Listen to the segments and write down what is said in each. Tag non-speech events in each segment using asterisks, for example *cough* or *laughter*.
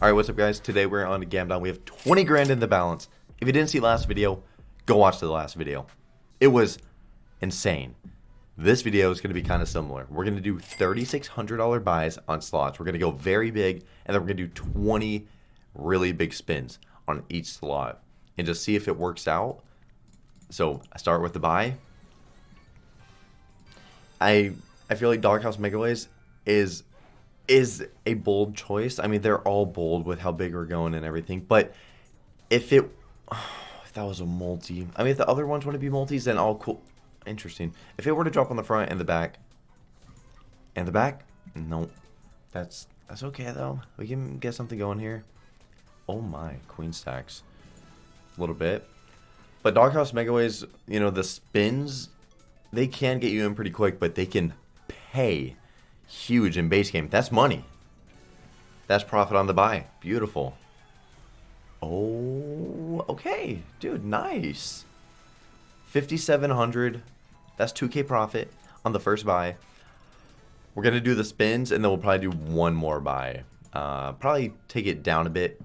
Alright, what's up guys? Today we're on Gamdom. We have 20 grand in the balance. If you didn't see last video, go watch the last video. It was insane. This video is going to be kind of similar. We're going to do $3,600 buys on slots. We're going to go very big, and then we're going to do 20 really big spins on each slot. And just see if it works out. So, I start with the buy. I I feel like Doghouse Megaways is is a bold choice. I mean, they're all bold with how big we're going and everything. But if it, *sighs* if that was a multi, I mean, if the other ones want to be multis, then all cool, interesting. If it were to drop on the front and the back, and the back, no, that's that's okay though. We can get something going here. Oh my, queen stacks, a little bit. But Doghouse Megaways, you know, the spins, they can get you in pretty quick, but they can pay huge in base game. That's money. That's profit on the buy. Beautiful. Oh, okay. Dude, nice. 5,700. That's 2k profit on the first buy. We're going to do the spins, and then we'll probably do one more buy. Uh, probably take it down a bit.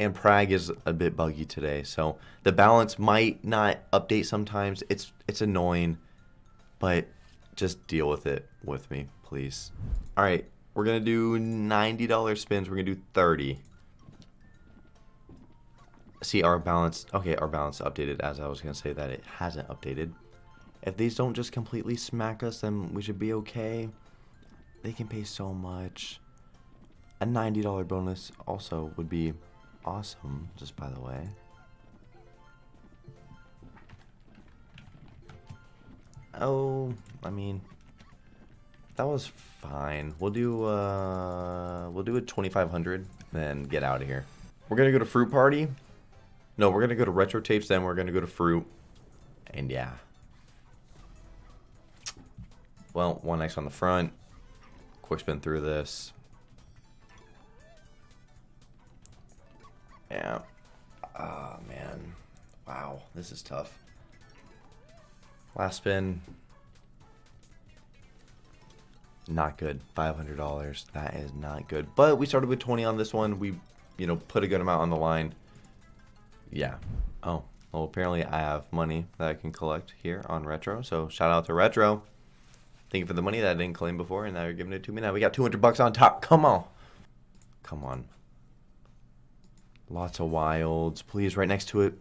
And Prag is a bit buggy today, so the balance might not update sometimes. It's it's annoying, but just deal with it with me, please. All right, we're to do $90 spins. We're to do 30. See, our balance, okay, our balance updated as I was to say that it hasn't updated. If these don't just completely smack us, then we should be okay. They can pay so much. A $90 bonus also would be awesome, just by the way. Oh, I mean, that was fine. We'll do uh, we'll do a 2500, then get out of here. We're gonna go to Fruit Party. No, we're gonna go to Retro Tapes, then we're gonna go to Fruit, and yeah. Well, one X on the front. Quick spin through this. Yeah. Oh man. Wow, this is tough. Last spin. Not good. $500. That is not good. But we started with 20 on this one. We, you know, put a good amount on the line. Yeah. Oh. Well, apparently I have money that I can collect here on Retro. So shout out to Retro. Thank you for the money that I didn't claim before, and now you're giving it to me. Now we got 200 bucks on top. Come on. Come on. Lots of wilds. Please, right next to it.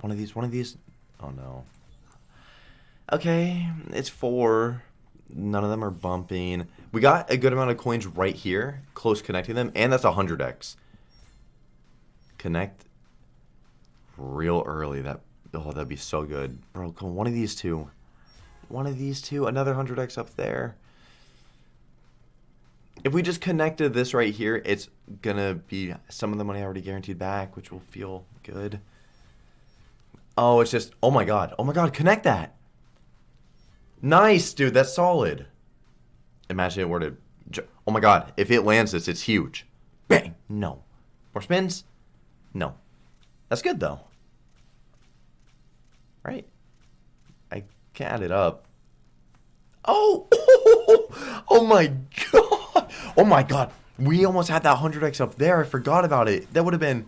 One of these. One of these. Oh, no. Okay, it's four. None of them are bumping. We got a good amount of coins right here, close connecting them, and that's 100x. Connect real early. That Oh, that'd be so good. Bro, come on, one of these two. One of these two. Another 100x up there. If we just connected this right here, it's going to be some of the money already guaranteed back, which will feel good. Oh, it's just, oh my god. Oh my god, connect that. Nice, dude. That's solid. Imagine it were to... Oh my god. If it lands this, it's huge. Bang. No. More spins? No. That's good, though. Right? I can't add it up. Oh! *laughs* Oh my god! Oh my god. We almost had that 100x up there. I forgot about it. That would have been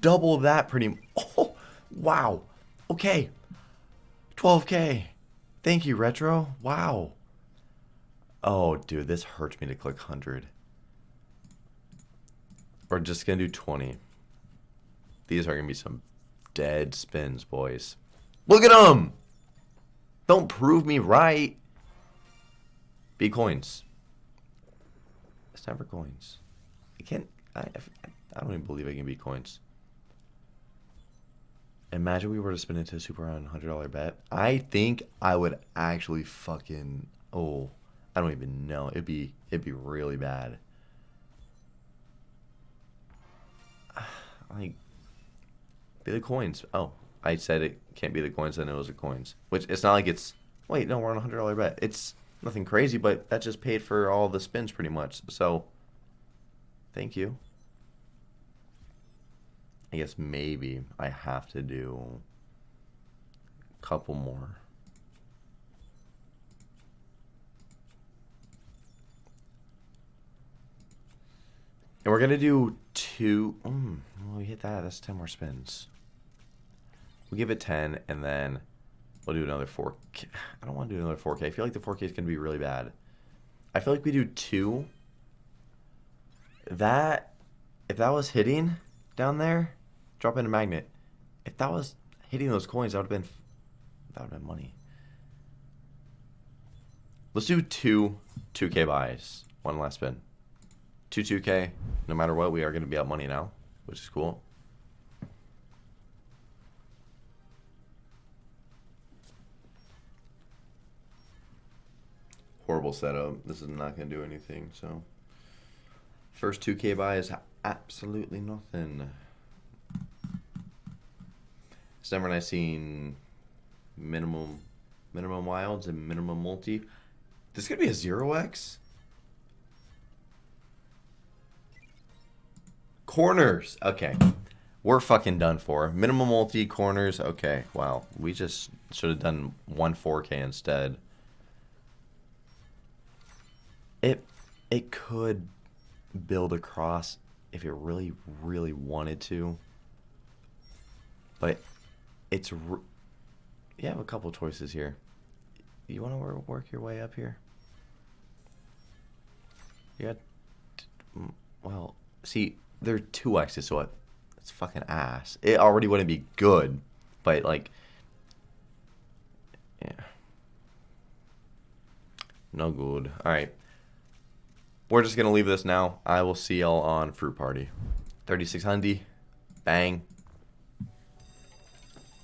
double that pretty... *laughs* Oh! Wow. Okay. 12k. Thank you, Retro. Wow. Oh, dude, this hurts me to click 100. We're just going to do 20. These are going to be some dead spins, boys. Look at them! Don't prove me right. B coins. It's never coins. I can't... I, I don't even believe I can be coins. Imagine we were to spin into a super round $100 bet. I think I would actually fucking... Oh, I don't even know. It'd be, it'd be really bad. *sighs* Like, be the coins. Oh, I said it can't be the coins, then it was the coins. Which, it's not like it's... Wait, no, we're on a $100 bet. It's nothing crazy, but that just paid for all the spins pretty much. So, thank you. I guess maybe I have to do a couple more. And we're going to do two. Mm, we hit that. That's 10 more spins. We'll give it 10, and then we'll do another 4K. *sighs* I don't want to do another 4K. I feel like the 4K is going to be really bad. I feel like we do two. That, if that was hitting down there, drop in a magnet. If that was hitting those coins, that would have been, that would have been money. Let's do two 2K buys. One last spin. Two 2K. No matter what, we are going to be up money now, which is cool. Horrible setup. This is not going to do anything, so. First 2K buy is absolutely nothing. Never nice seeing minimum minimum wilds and minimum multi. This could be a zero X. Corners. Okay. We're fucking done for. Minimum multi corners. Okay. Wow. We just should have done one 4K instead. It it could build across if it really really wanted to. But it's you have a couple choices here. You want to work your way up here? Yeah. Well, see, there are two X's, so it's fucking ass. It already wouldn't be good, but like, yeah, no good. All right, we're just gonna leave this now. I will see y'all on Fruit Party. 3600, bang.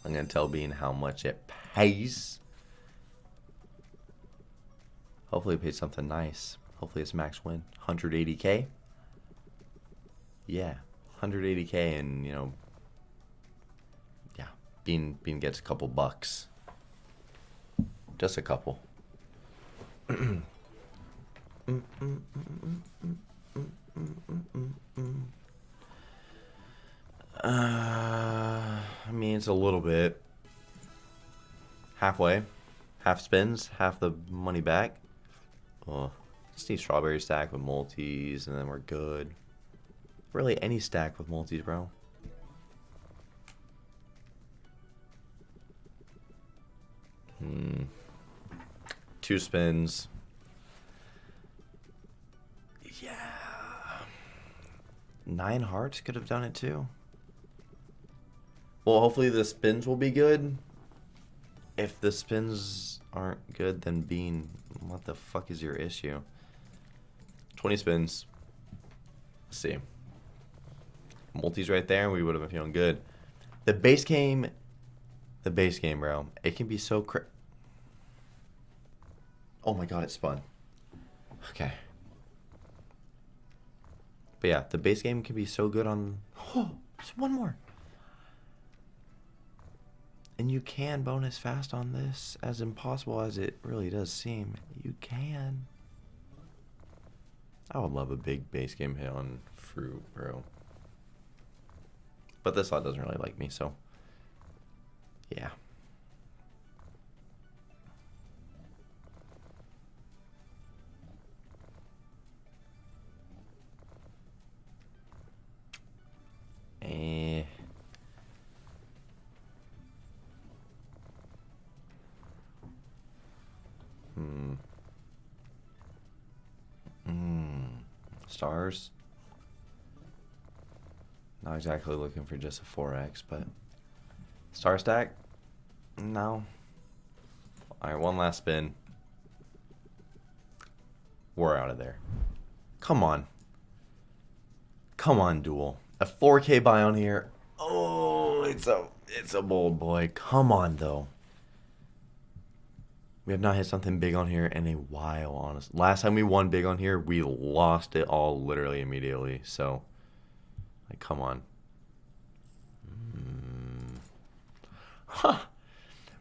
I'm gonna tell Bean how much it pays. Hopefully it pays something nice. Hopefully it's max win. 180k. Yeah, 180k, and you know, yeah, Bean Bean gets a couple bucks. Just a couple. *clears throat* *clears throat* Uh, a little bit. Halfway. Half spins, half the money back. Oh. Just need strawberry stack with multis, and then we're good. Really, any stack with multis, bro. Hmm. Two spins. Yeah. Nine hearts could have done it too. Well, hopefully the spins will be good. If the spins aren't good, then Bean, what the fuck is your issue? 20 spins. Let's see. Multis right there, and we would have been feeling good. The base game, the base game, bro. It can be so cra- Oh my god, it spun. Okay. But yeah, the base game can be so good on. Oh, *gasps* just one more. And you can bonus fast on this, as impossible as it really does seem. You can. I would love a big base game hit on fruit, bro. But this slot doesn't really like me, so yeah. Eh. Stars. Not exactly looking for just a 4x, but star stack? No. All right, one last spin. We're out of there. Come on. Come on, duel. A 4K buy on here. Oh, it's a it's a bold boy. Come on, though. We have not hit something big on here in a while, honestly. Last time we won big on here, we lost it all literally immediately. So, like, come on. Mm. Huh.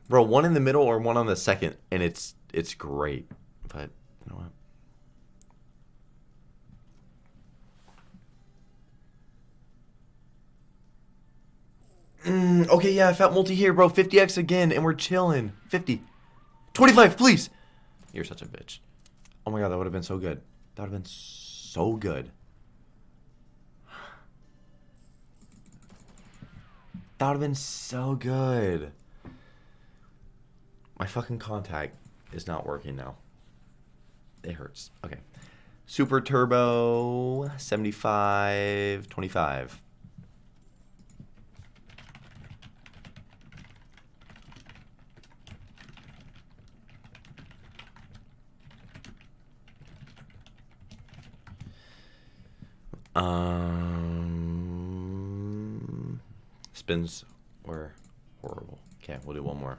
Bro, one in the middle or one on the second, and it's it's great. But, you know what? Mm, okay, yeah, I fat multi here, bro. 50x again, and we're chilling. 50. 25, please. You're such a bitch. Oh my god, that would have been so good. That would have been so good. That would have been so good. My fucking contact is not working now. It hurts. Okay. Super Turbo 75 25. Spins were horrible. Okay, we'll do one more.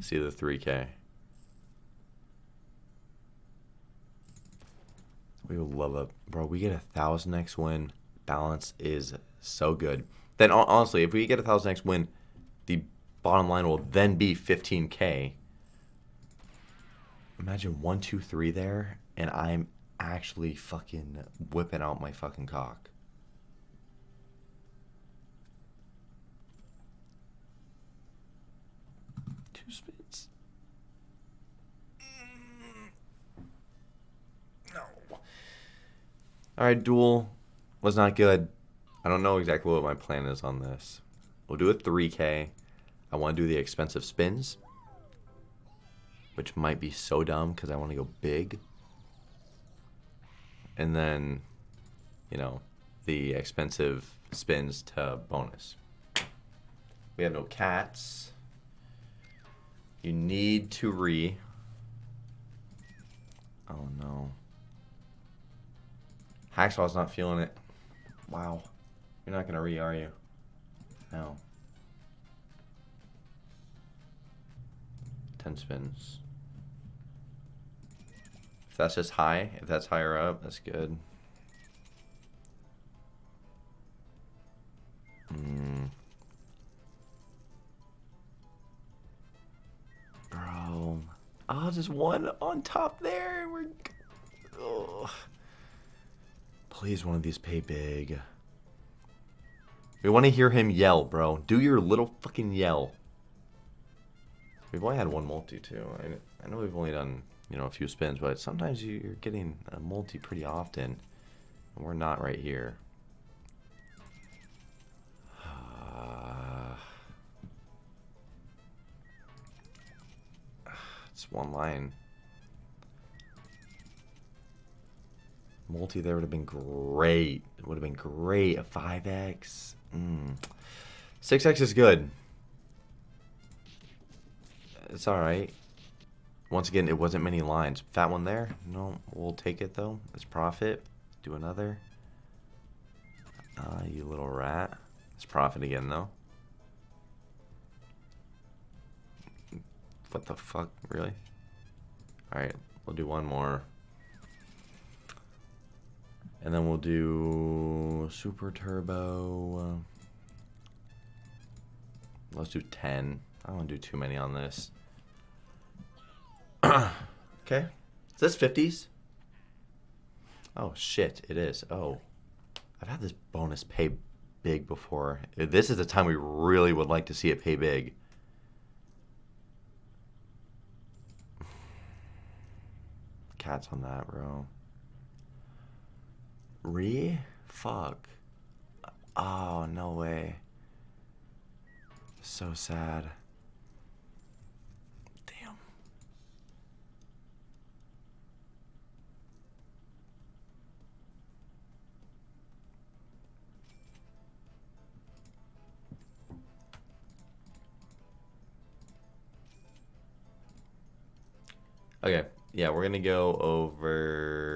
See the 3K. We would love it. Bro, we get a 1000x win. Balance is so good. Then, honestly, if we get a 1000x win, the bottom line will then be 15k. Imagine one, two, three there, and I'm actually fucking whipping out my fucking cock. Two spins. Mm, no. Alright, duel was not good. I don't know exactly what my plan is on this. We'll do a 3K. I want to do the expensive spins. Which might be so dumb because I want to go big and then, you know, the expensive spins to bonus. We have no cats. You need to re. Oh no. Hacksaw's not feeling it. Wow. You're not gonna re, are you? No. 10 spins. If that's just high, if that's higher up, that's good. Oh, just one on top there. We're. Oh. Please, one of these pay big. We want to hear him yell, bro. Do your little fucking yell. We've only had one multi, too. I, I know we've only done you know, a few spins, but sometimes you're getting a multi pretty often. And we're not right here. Uh, *sighs* it's one line. Multi there would have been great. It would have been great. A 5x. Mm. 6x is good. It's alright. Once again, it wasn't many lines. Fat one there. No, we'll take it though. It's profit. Do another. Ah, uh, you little rat. It's profit again though. What the fuck? Really? Alright, we'll do one more. And then we'll do Super Turbo. Let's do 10. I don't want to do too many on this. *clears throat* okay. Is this 50s? Oh, shit. It is. Oh. I've had this bonus pay big before. This is the time we really would like to see it pay big. Cats on that, bro. Re? Fuck. Oh, no way. So sad. Okay, yeah, we're gonna go over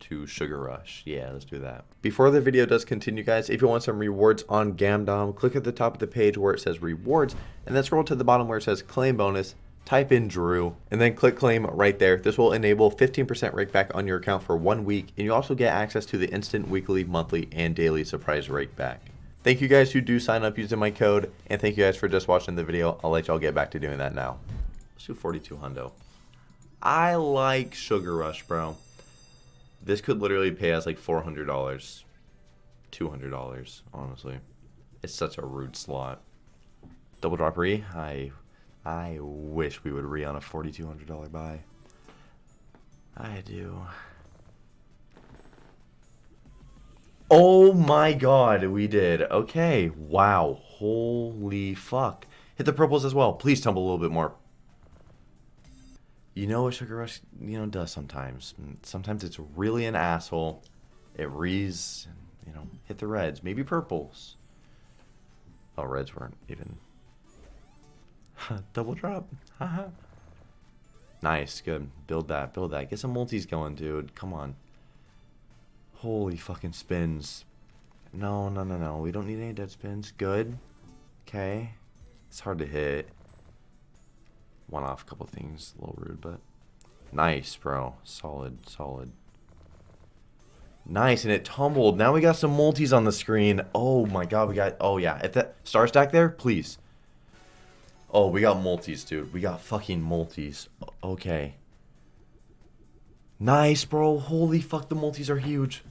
to Sugar Rush. Yeah, let's do that. Before the video does continue, guys, if you want some rewards on Gamdom, click at the top of the page where it says rewards, and then scroll to the bottom where it says claim bonus, type in Drew, and then click claim right there. This will enable 15% rake back on your account for one week, and you also get access to the instant weekly, monthly, and daily surprise rake back. Thank you guys who do sign up using my code, and thank you guys for just watching the video. I'll let y'all get back to doing that now. Let's do 42 hundo. I like Sugar Rush, bro. This could literally pay us like $400, $200, honestly. It's such a rude slot. Double drop re? I, I wish we would re on a $4,200 buy. I do. Oh my god, we did. Okay, wow. Holy fuck. Hit the purples as well. Please tumble a little bit more. You know what Sugar Rush, you know, does sometimes. Sometimes it's really an asshole. It rees, you know, hit the reds, maybe purples. Oh, reds weren't even. *laughs* Double drop. Haha. nice, good. Build that, build that. Get some multis going, dude. Come on. Holy fucking spins. No, no, no, no. We don't need any dead spins. Good. Okay. It's hard to hit. One off a couple things. A little rude, but... Nice, bro. Solid, solid. Nice, and it tumbled. Now we got some multis on the screen. Oh my god, we got... Oh yeah, if that... Star stack there, please. Oh, we got multis, dude. We got fucking multis. Okay. Nice, bro. Holy fuck, the multis are huge.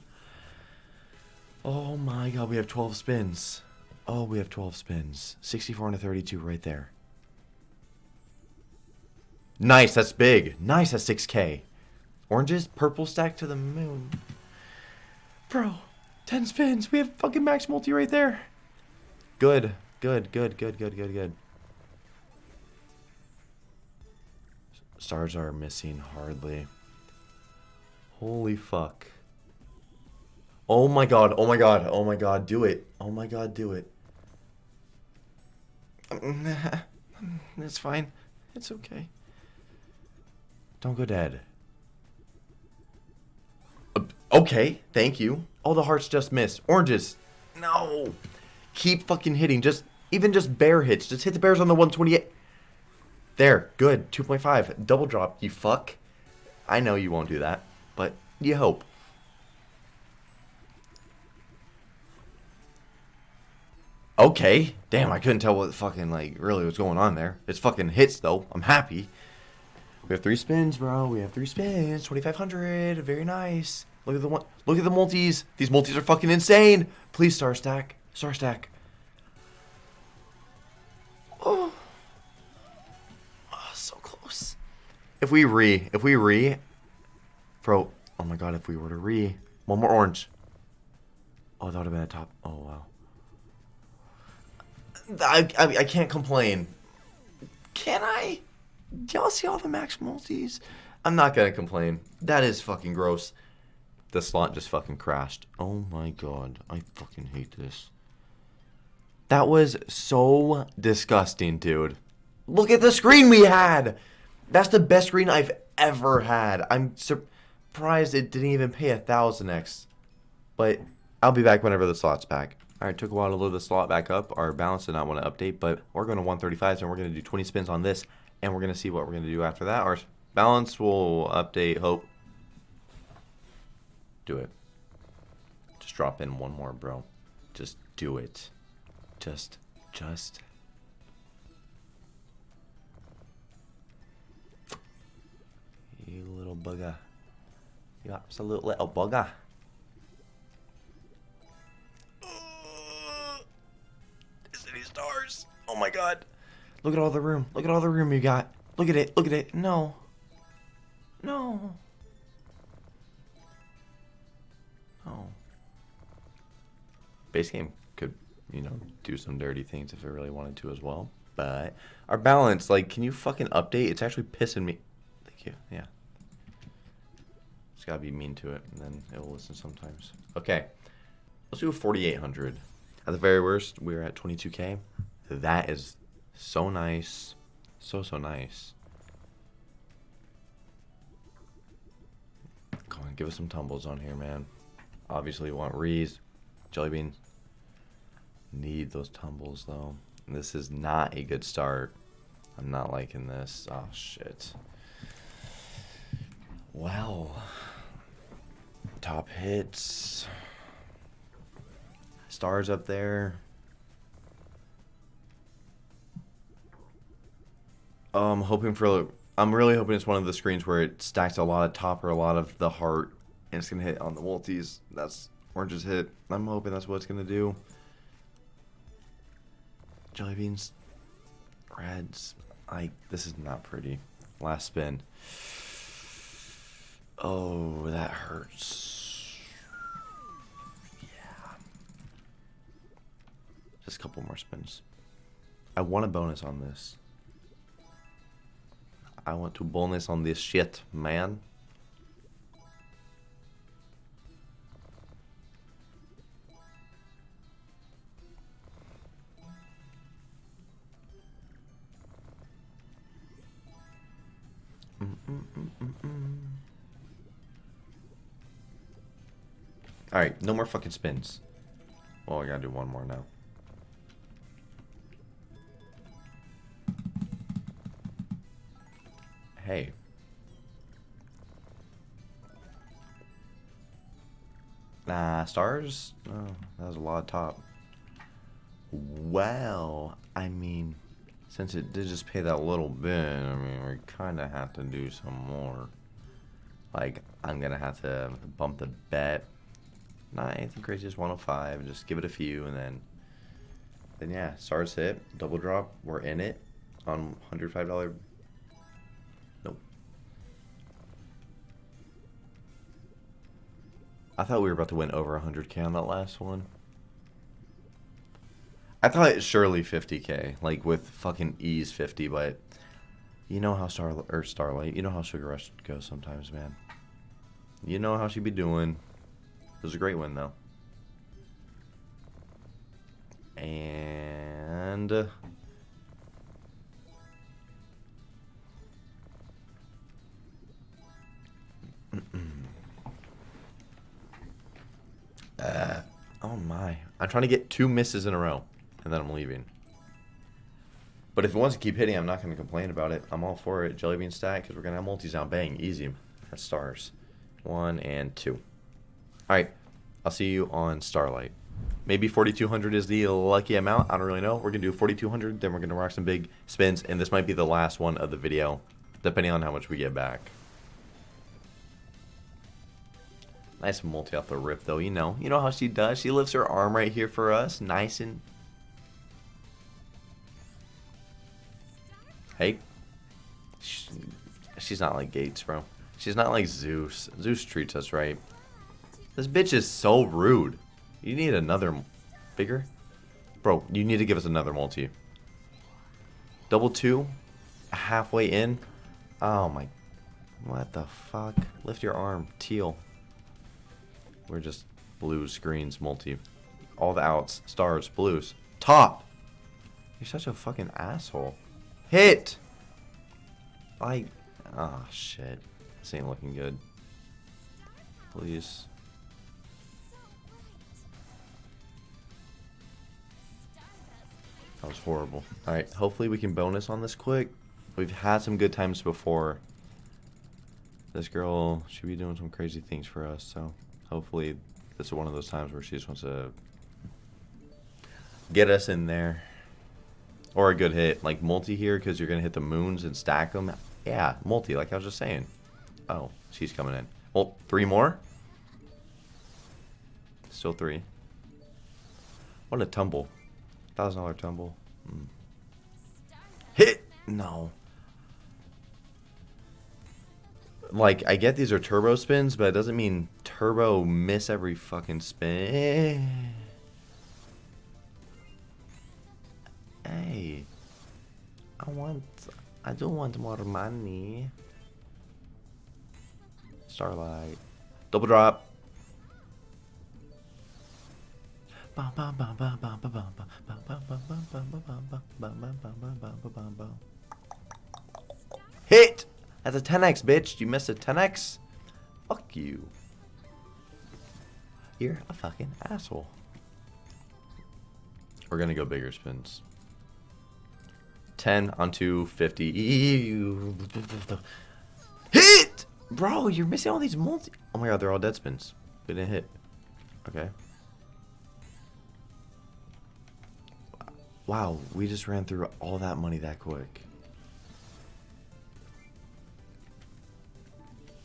Oh my god, we have 12 spins. Oh, we have 12 spins. 64 and a 32 right there. Nice, that's big. Nice, that's 6k. Oranges, purple stack to the moon. Bro, 10 spins. We have fucking max multi right there. Good, good, good, good, good, good, good. Stars are missing hardly. Holy fuck. Oh my god, oh my god, oh my god, do it. Oh my god, do it. *laughs* It's fine. It's okay. Don't go dead. Uh, okay, thank you. All the hearts just missed. Oranges. No. Keep fucking hitting. Just, even just bear hits. Just hit the bears on the 128. There, good. 2.5. Double drop, you fuck. I know you won't do that, but you hope. Okay. Damn, I couldn't tell what fucking, like, really was going on there. It's fucking hits, though. I'm happy. We have three spins, bro. We have three spins. 2,500. Very nice. Look at the one. Look at the multis. These multis are fucking insane. Please, star stack. Star stack. Oh. oh. so close. If we re, if we re, bro. Oh my god, if we were to re, one more orange. Oh, that would have been a top. Oh wow. I, I, I can't complain. Can I? Y'all see all the max multis? I'm not gonna complain. That is fucking gross. The slot just fucking crashed. Oh my god. I fucking hate this. That was so disgusting, dude. Look at the screen we had! That's the best screen I've ever had. I'm surprised it didn't even pay a thousand X. But I'll be back whenever the slot's back. Alright, took a while to load the slot back up. Our balance did not want to update, but we're going to 135, and we're going to do 20 spins on this, and we're going to see what we're going to do after that. Our balance will update, hope. Do it. Just drop in one more, bro. Just do it. Just, just. You little bugger. You absolute little bugger. stars. Oh my god. Look at all the room. Look at all the room you got. Look at it. Look at it. No. No. No. Base game could, you know, do some dirty things if it really wanted to as well. But our balance, like, can you fucking update? It's actually pissing me. Thank you. Yeah. It's gotta be mean to it, and then it will listen sometimes. Okay. Let's do a 4800. At the very worst, we're at 22k. That is so nice. So, so nice. Come on, give us some tumbles on here, man. Obviously, we want Rees, Jelly Beans. Need those tumbles, though. This is not a good start. I'm not liking this. Oh, shit. Well. Top hits stars up there. I'm hoping for. I'm really hoping it's one of the screens where it stacks a lot of top or a lot of the heart, and it's gonna hit on the multis. That's orange's hit. I'm hoping that's what it's gonna do. Jelly beans, reds. I. This is not pretty. Last spin. Oh, that hurts. Yeah. Just a couple more spins. I want a bonus on this. I want to bonus on this shit, man. Alright, no more fucking spins. Well, I gotta do one more now. Hey. Nah, stars? Oh, that was a lot of top. Well, I mean, since it did just pay that little bit, I mean, we kind of have to do some more. Like, I'm going to have to bump the bet. Not anything crazy, just 105. Just give it a few, and then, then yeah, stars hit, double drop, we're in it on $105 I thought we were about to win over 100k on that last one. I thought it surely 50k, like with fucking ease 50, but you know how Star or Starlight, you know how Sugar Rush goes sometimes, man. You know how she'd be doing. It was a great win though. And uh, *clears throat* Uh, oh my. I'm trying to get two misses in a row, and then I'm leaving. But if it wants to keep hitting, I'm not going to complain about it. I'm all for it. Jellybean stack, because we're going to have multis now. Bang, easy. That's stars. One and two. Alright, I'll see you on Starlight. Maybe 4,200 is the lucky amount. I don't really know. We're going to do 4,200, then we're going to rock some big spins, and this might be the last one of the video, depending on how much we get back. Nice multi off the rip, though. You know, you know how she does. She lifts her arm right here for us, nice and. Hey, she, she's not like Gates, bro. She's not like Zeus. Zeus treats us right. This bitch is so rude. You need another bigger, bro. You need to give us another multi. Double two, halfway in. Oh my, what the fuck? Lift your arm, teal. We're just blue screens multi. All the outs, stars, blues. Top! You're such a fucking asshole. Hit! I... Ah, oh, shit. This ain't looking good. Please. That was horrible. Alright, hopefully we can bonus on this quick. We've had some good times before. This girl should be doing some crazy things for us, so... Hopefully, this is one of those times where she just wants to get us in there. Or a good hit, like multi here, because you're going to hit the moons and stack them. Yeah, multi, like I was just saying. Oh, she's coming in. Well, three more? Still three. What a tumble. Thousand dollar tumble. Mm. Hit! No. Like I get these are turbo spins, but it doesn't mean turbo miss every fucking spin. Hey, I want, I do want more money. Starlight, double drop. Hit! That's a 10x, bitch. You missed a 10x? Fuck you. You're a fucking asshole. We're gonna go bigger spins. 10 onto 50. *laughs* Hit! Bro, you're missing all these multi... Oh my god, they're all dead spins. We didn't hit. Okay. Wow, we just ran through all that money that quick.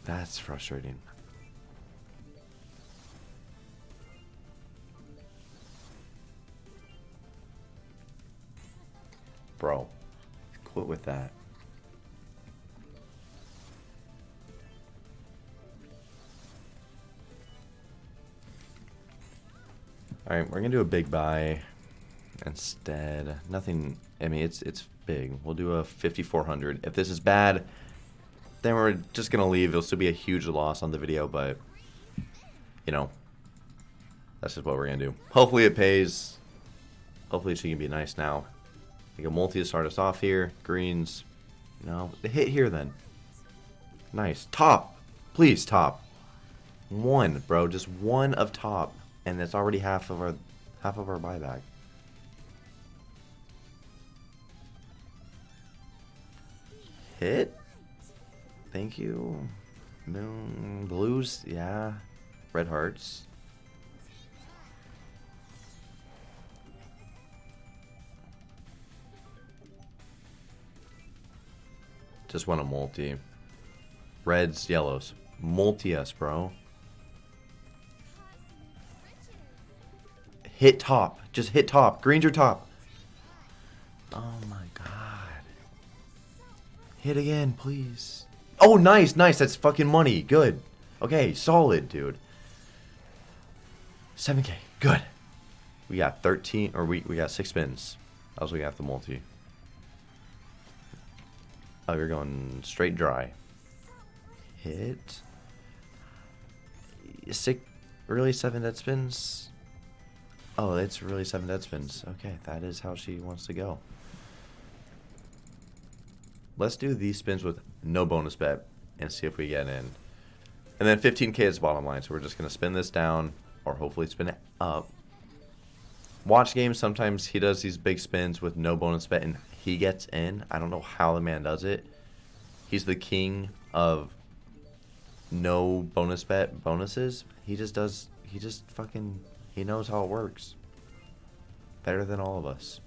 That's frustrating. Bro, quit with that. Alright, we're to do a big buy. instead. Nothing. I mean, it's it's big. We'll do a 5400. If this is bad, then we're just gonna leave. It'll still be a huge loss on the video, but you know, that's just what we're gonna do. Hopefully it pays. Hopefully she can be nice now. Make a multi to start us off here. Greens. No, hit here then. Nice. Top. Please, top. One, bro. Just one of top. And that's already half of our half of our buyback. Hit. Thank you. Moon blues, yeah. Red hearts. Just want a multi. Reds, yellows. Multi us, bro. Hit top. Just hit top. Green's your top. Oh my god. Hit again, please. Oh, nice, nice. That's fucking money. Good. Okay, solid, dude. 7k. Good. We got 13, or we, we got 6 spins. Else we got the multi. Oh, you're going straight dry. Hit. Six, really seven dead spins? Oh, it's really seven dead spins. Okay, that is how she wants to go. Let's do these spins with no bonus bet and see if we get in. And then 15k is bottom line, so we're just going to spin this down or hopefully spin it up. Watch games, sometimes he does these big spins with no bonus bet and he gets in. I don't know how the man does it. He's the king of no bonus bet bonuses. He just does, he just fucking, he knows how it works. Better than all of us.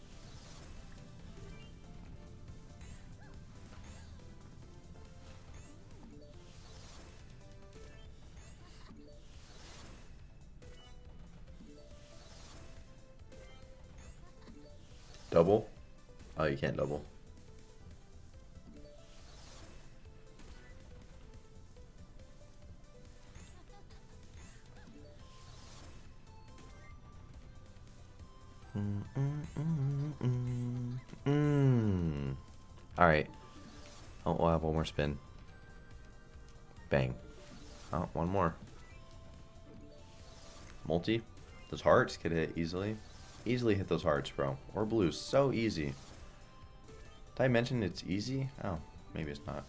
Double? Oh, you can't double. Alright. Oh, we'll have one more spin. Bang. Oh, one more. Multi. Those hearts could hit easily. Easily hit those hearts, bro. Or blues. So easy. Did I mention it's easy? Oh, maybe it's not.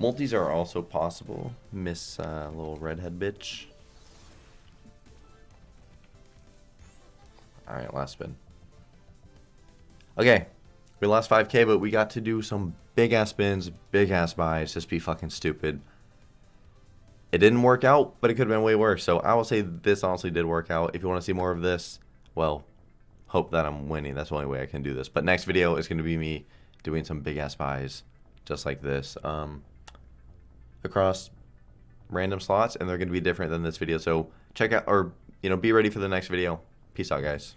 Multis are also possible. Miss uh, little redhead bitch. Alright, last spin. Okay. We lost 5k, but we got to do some big-ass spins, big-ass buys. Just be fucking stupid. It didn't work out, but it could have been way worse. So I will say this honestly did work out. If you want to see more of this, well, hope that I'm winning. That's the only way I can do this. But next video is going to be me doing some big ass buys just like this um, across random slots, and they're going to be different than this video. So check out or you know be ready for the next video. Peace out, guys.